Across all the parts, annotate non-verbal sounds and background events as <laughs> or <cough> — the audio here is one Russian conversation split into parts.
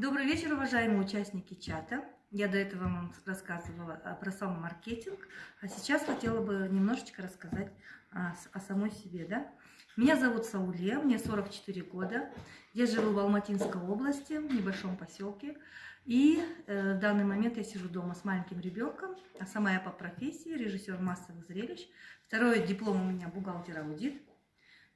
Добрый вечер, уважаемые участники чата. Я до этого вам рассказывала про сам маркетинг, а сейчас хотела бы немножечко рассказать о, о самой себе. Да? Меня зовут Сауле, мне 44 года. Я живу в Алматинской области, в небольшом поселке. И э, в данный момент я сижу дома с маленьким ребенком, а сама я по профессии режиссер массовых зрелищ. Второй диплом у меня бухгалтер-аудит.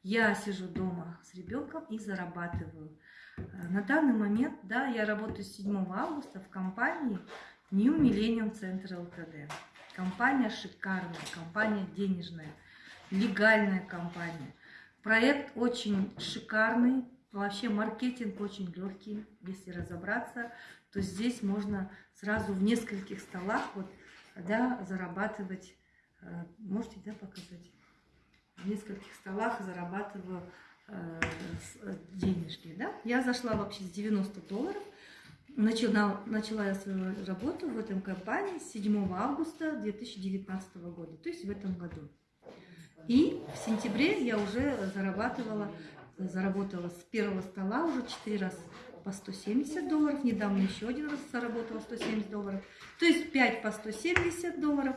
Я сижу дома с ребенком и зарабатываю. Э, на данный момент, да, я работаю с 7 августа в компании New Millennium Center LTD. Компания шикарная, компания денежная, легальная компания. Проект очень шикарный, вообще маркетинг очень легкий, если разобраться, то здесь можно сразу в нескольких столах вот, да, зарабатывать. Э, можете да, показать? В нескольких столах зарабатываю Э, э, денежки. Да? Я зашла вообще с 90 долларов. Начала, начала я свою работу в этом компании с 7 августа 2019 года, то есть в этом году. И в сентябре я уже зарабатывала, заработала с первого стола уже 4 раза по 170 долларов. Недавно еще один раз заработала 170 долларов. То есть 5 по 170 долларов.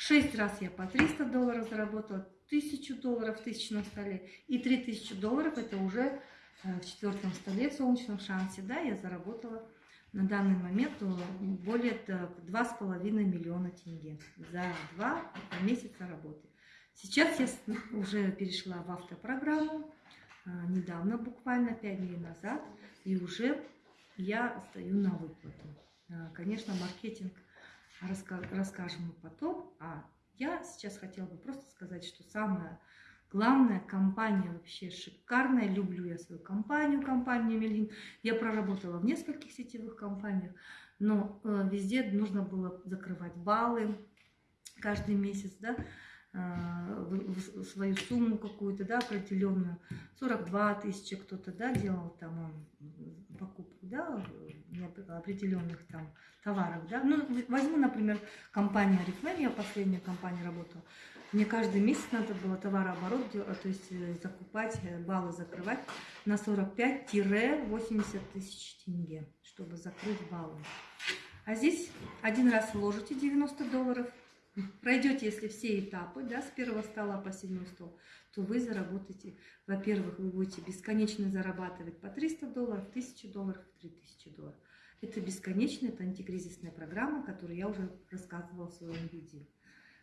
6 раз я по 300 долларов заработала тысячу долларов в тысячном столе и 3000 долларов это уже э, в четвертом столе в солнечном шансе, да, я заработала на данный момент э, более два с половиной миллиона тенге за два месяца работы. Сейчас я <laughs> уже перешла в автопрограмму, э, недавно, буквально пять дней назад, и уже я стою на выплату. Конечно, маркетинг расскажем потом, а я сейчас хотела бы просто сказать, что самая главная компания вообще шикарная. Люблю я свою компанию, компанию Мельгин. Я проработала в нескольких сетевых компаниях, но э, везде нужно было закрывать баллы каждый месяц, да, э, свою сумму какую-то, да, определенную, 42 тысячи кто-то, да, делал там покупку, да, определенных там товаров, да. Ну, возьму, например, компанию Арифлейм, я последняя компания работала. Мне каждый месяц надо было товарооборот, то есть э, закупать, э, баллы закрывать на 45-80 тысяч тенге, чтобы закрыть баллы. А здесь один раз вложите 90 долларов, пройдете, если все этапы, да, с первого стола по седьмой стол, то вы заработаете, во-первых, вы будете бесконечно зарабатывать по 300 долларов, 1000 долларов, 3000 долларов. Это бесконечная, это антикризисная программа, которую я уже рассказывала в своем видео.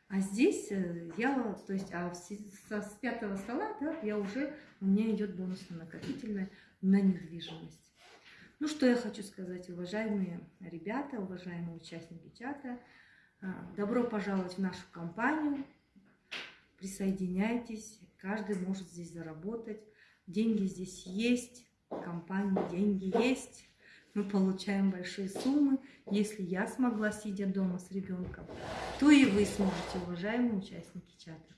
А здесь э, я, то есть, а со, с пятого стола, да, я уже, у меня идет бонусно-накопительная на недвижимость. Ну, что я хочу сказать, уважаемые ребята, уважаемые участники чата, а, добро пожаловать в нашу компанию, присоединяйтесь, каждый может здесь заработать, деньги здесь есть, компании деньги есть мы получаем большие суммы. Если я смогла, сидя дома с ребенком, то и вы сможете, уважаемые участники чата.